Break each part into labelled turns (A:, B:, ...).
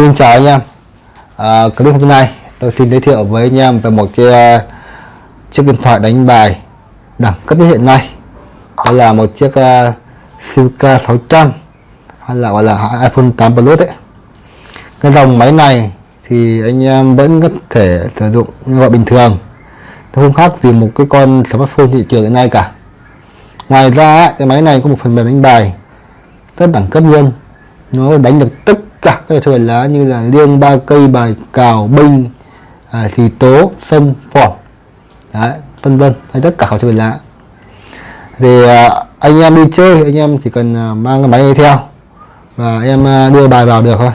A: Xin chào anh em. À, Clip hôm nay tôi xin giới thiệu với anh em về một cái uh, chiếc điện thoại đánh bài đẳng cấp nhất hiện nay. Đó là một chiếc uh, Silka 600 hay là gọi là iPhone 8 Plus đấy. Cái dòng máy này thì anh em vẫn có thể sử dụng như gọi bình thường. Nó không khác gì một cái con smartphone thị trường hiện nay cả. Ngoài ra cái máy này có một phần mềm đánh bài rất đẳng cấp luôn. Nó đánh được tất cả các trò lá như là liêng ba cây bài cào binh à, thì tố sâm phỏng đấy vân vân hay tất cả các trò lá. Thì à, anh em đi chơi anh em chỉ cần à, mang cái máy này theo và em à, đưa bài vào được thôi.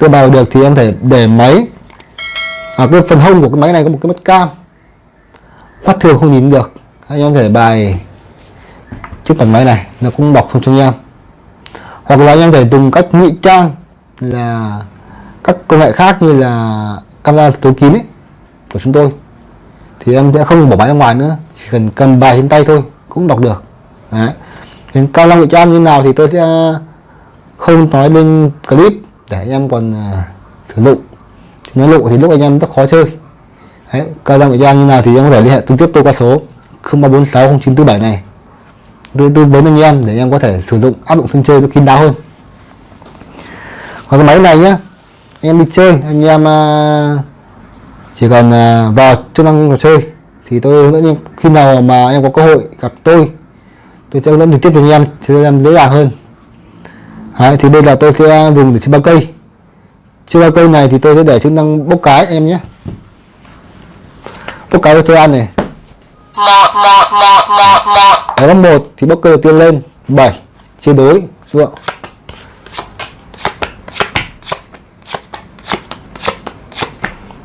A: Đưa bài vào được thì em thể để máy. Ở cái phần hông của cái máy này có một cái mắt cam. Mắt thường không nhìn được. Anh em thể bài chiếc phần máy này nó cũng bọc không cho anh em. Hoặc là anh em thể dùng cách ngụy trang là các công nghệ khác như là camera tối kín ấy, của chúng tôi. Thì em sẽ không bỏ máy ra ngoài nữa chỉ cần cầm bài trên tay thôi cũng đọc được. Đấy. Đến cao năng cho như nào thì tôi sẽ ờ, không nói lên clip để em còn ờ, uh, thử dụng. Thì nói lộ thì lúc anh em rất khó chơi. Đấy cao năng cho như nào thì em có thể liên hệ trực tiếp tôi qua số 03460947 này. Tôi tư vấn anh em để em có thể sử dụng áp dụng sân chơi nó kín đáo hơn còn cái máy này nhá. Anh em đi chơi anh em uh, chỉ cần uh, vào chức năng trò chơi thì tôi hướng dẫn khi nào mà em có cơ hội gặp tôi tôi sẽ hướng dẫn trực tiếp cho anh em cho em dễ dàng hơn. Đấy, thì đây là tôi sẽ dùng để chơi ba cây. Chơi ba cây này thì tôi sẽ để chức năng bốc cái em nhé. Bốc cái cho tôi ăn này.
B: Một một một một một.
A: Ở một thì bốc cơ đầu tiên lên. 7 chia đối ruộng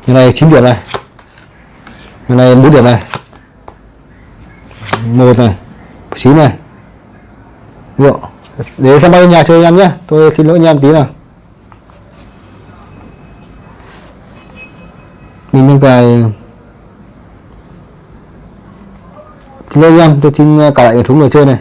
A: như này 9 điểm này. Như này 4 điểm này. Một này. 9 này. Được để xem bao nhà chơi em nhé. Tôi xin lỗi anh em tí nào. Mình những cái xin lỗi anh em, tôi xin ờ, cả lại thúng người chơi này.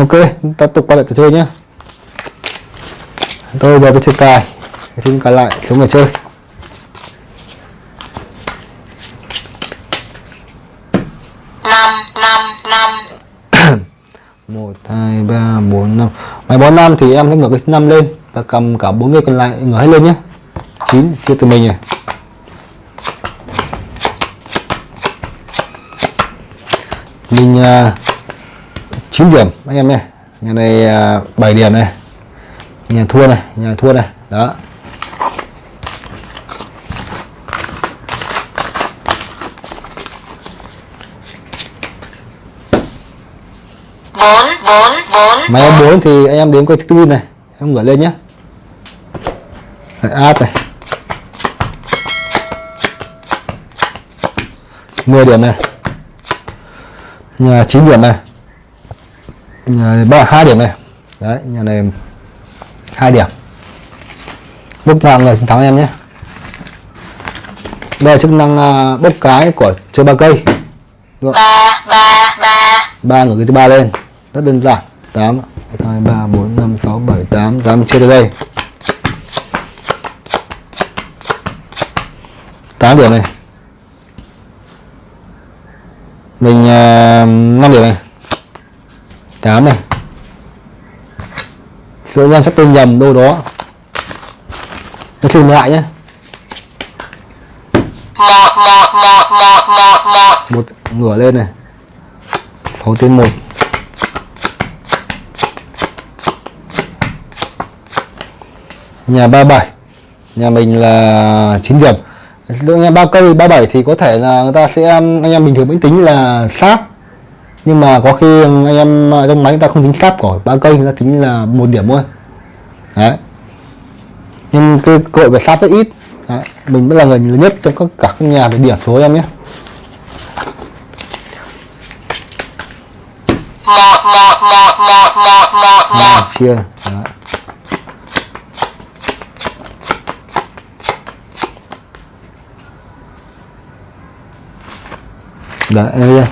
A: Ok ta tục quay lại trò chơi nhé tôi giờ tôi chơi cài. Xin cài lại xuống người chơi.
B: Năm năm năm.
A: Một hai ba bốn năm. Máy bón năm thì em sẽ ngửa cái năm lên và cầm cả bốn người còn lại ngửa hết lên nhé chín chia từ mình này mình uh, 9 điểm anh em này nhà này à, 7 điểm này. Nhà thua này nhà thua này. Đó.
B: Bốn bốn bốn.
A: Máy em 4 thì anh em đếm coi tư này. Em gửi lên nhé. Đấy, áp này. 10 điểm này. Nhà 9 điểm này nhà ba hai điểm này. Đấy nhà này hai điểm. Bốc nào người thắng em nhé. Đây là chức năng uh, bốc cái của chơi ba cây.
B: Ba ba ba.
A: Ba người thứ ba lên. Rất đơn giản. Tám hai ba bốn năm sáu bảy tám. Tám chia từ đây. Tám điểm này. Mình uh, 5 điểm này 8 này. Số em chắc tôi nhầm đâu đó. Nó thêm lại nhé
B: một
A: ngửa lên này. 6 trên 1 nhà 37 nhà mình là 9 điểm. Nhà ba cây 37 thì có thể là người ta sẽ anh em bình thường vẫn tính là sát nhưng mà có khi anh em trong máy người ta không tính cáp của ba cây người ta tính là một điểm thôi. Đấy. Nhưng cái cơ hội về sáp rất ít. Đấy, mình mới là người lớn nhất trong các cả các nhà về điểm số em nhé.
B: Một một một một một một một
A: chia. Đấy. Đấy, em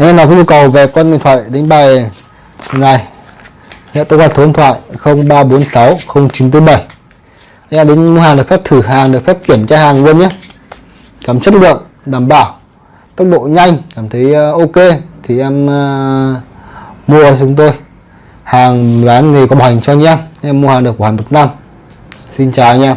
A: đây. Em nào có nhu cầu về con điện thoại đánh bài này Hiện tôi qua số điện thoại 0346 0947 Em đến mua hàng được phép thử hàng, được phép kiểm tra hàng luôn nhé. Cảm chất lượng, đảm bảo. Tốc độ nhanh, cảm thấy ờ, ok Thì em uh, mua chúng tôi. Hàng bán thì có bảo hành cho anh em Em mua hàng được bảo hành một năm. Xin chào anh em.